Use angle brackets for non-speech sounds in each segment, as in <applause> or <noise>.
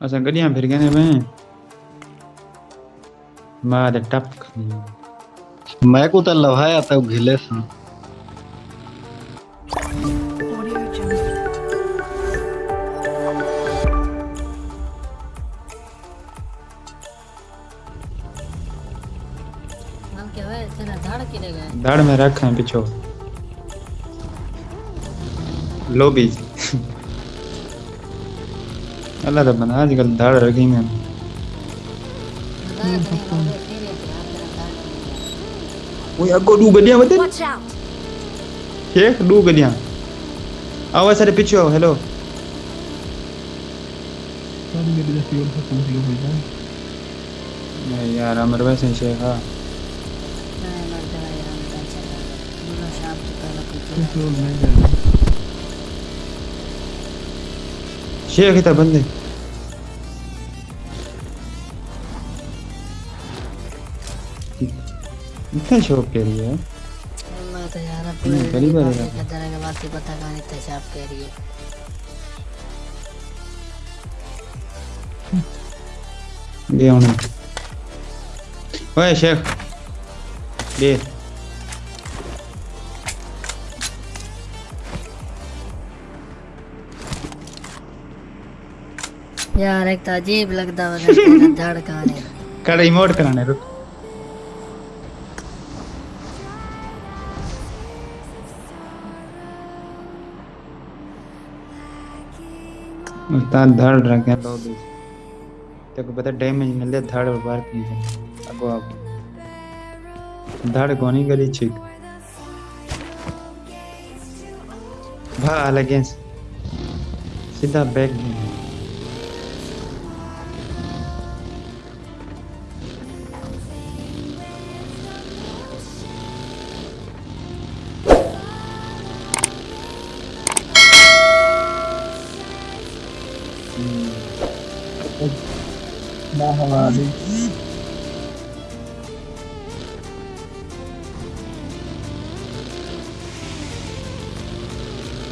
असां गॾियाँ फिर गए में मार टप मैं। को तो लवाया था घिले सा। है धड़ में रख है पिछो। लोबी अल्लाह तो बना आजकल धड़ रखी में ओए अगो डू Watch out! शेख डू गडिया आओ सारे पीछे आओ हेलो नहीं यार अमर वैसे शेख हाँ। शेख इतना बंदे। इतना शौक के लिए है? मैं तो यार अपने पहली बार है। तरह के बात ही पता कह रही है। दे उन्हें ओए शेख। दे यार एक तो अजीब लगता है तेरा झाड़ कहानी कराने रुक। उस्ताद धड़ रखे हैं लोग तेरे को पता डैमेज मिले धड़ और बार की अगो अब धड़ कौन ही करी छिक भा लगे सीधा बैक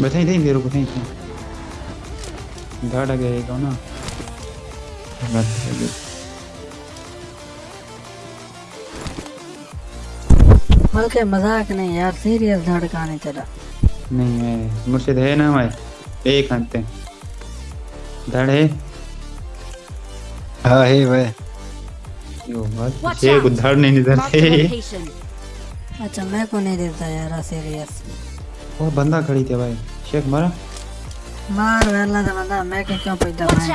बताई थी तेरे को थी थी। धड़ गए को ना। बस हो गया। बल्कि मज़ाक नहीं यार सीरियस कहानी तेरा नहीं है मुर्शिद है ना हमारे एक आते हैं धड़ है हाँ वह यो out. को धड़ नहीं location. अच्छा मैं को नहीं देता यार सीरियस वो बंदा खड़ी थी भाई शेख मारा मार वेला तो बंदा मैं के क्यों पैदा भाई!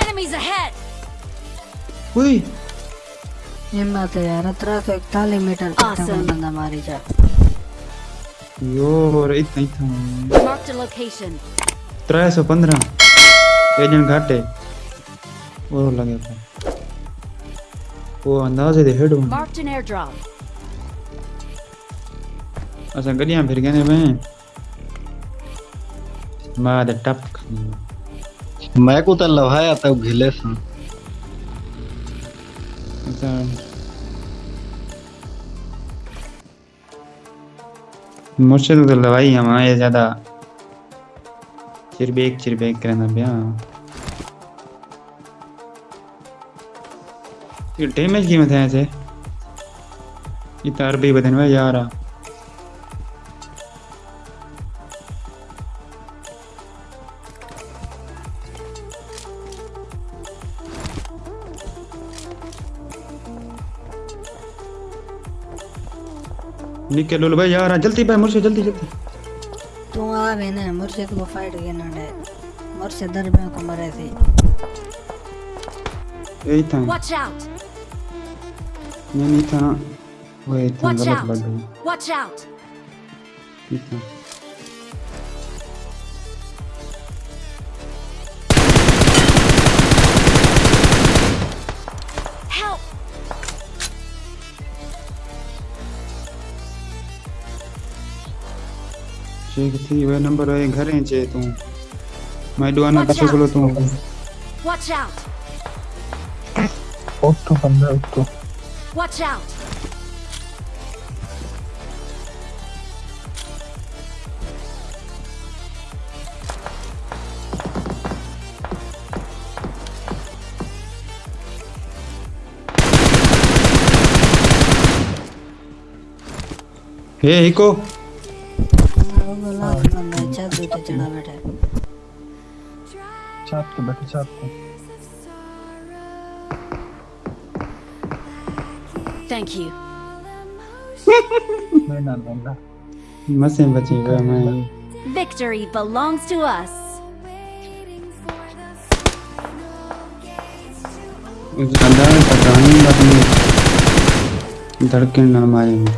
Enemies ahead! उई हिम्मत है यार अतरा तो इकतालीस मीटर तक. बंदा मारी जा यो इतना इतना Marked a location. त्रै सौ पंद्रह एजेंट घाटे वो लगे था वो अंदाजे दे हेड Marked an airdrop. असां गड्डियाँ फिर गए में मार टप मैं को तो लवाया था घिले सा मुर्शिद तो लवाई हमारे ज़्यादा चिरबेक चिरबेक करना भैया। ये डैमेज कीमत है ऐसे। ये तार भी बदन में यार निकल लो भाई यार जल्दी भाई मुर्शिद जल्दी जल्दी। तू आ मैंने ना मुर्शिद को फाइट के नडे मुर्शिद में को मरे थी। यही था। वॉच आउट ये नहीं था। वो ये था गलत! लग गई वॉच आउट ठीक था चेक थी वे नंबर है घर है जे तू मैं दो आना पाछो बोलो तू वॉच आउट ओ तो बंदा ओक तो वॉच आउट हे हिको। वो बोला बंदा छत चढ़ा बैठा है। छत पे बैठे छत पे Thank you. <laughs> मैं ना बंदा मसे बची मैं Victory belongs to us. अंदर पता नहीं धड़कन न मारेंगे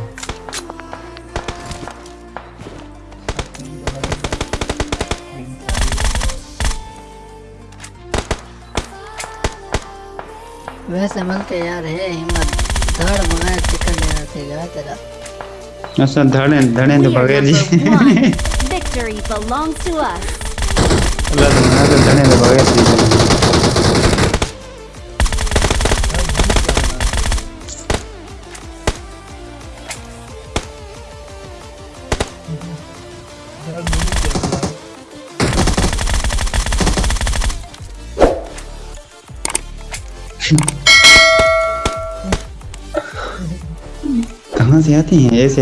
वैसे मिलके यार है हिम्मत। धड़ मंगाए चिकन ले आते गया तेरा। ऐसा धड़े धड़े तो We are बगैर जी number <laughs> one. Victory belongs to us. अल्लाह तो मना तो धड़े तो बगैर जी कहाँ से आते हैं? ऐसे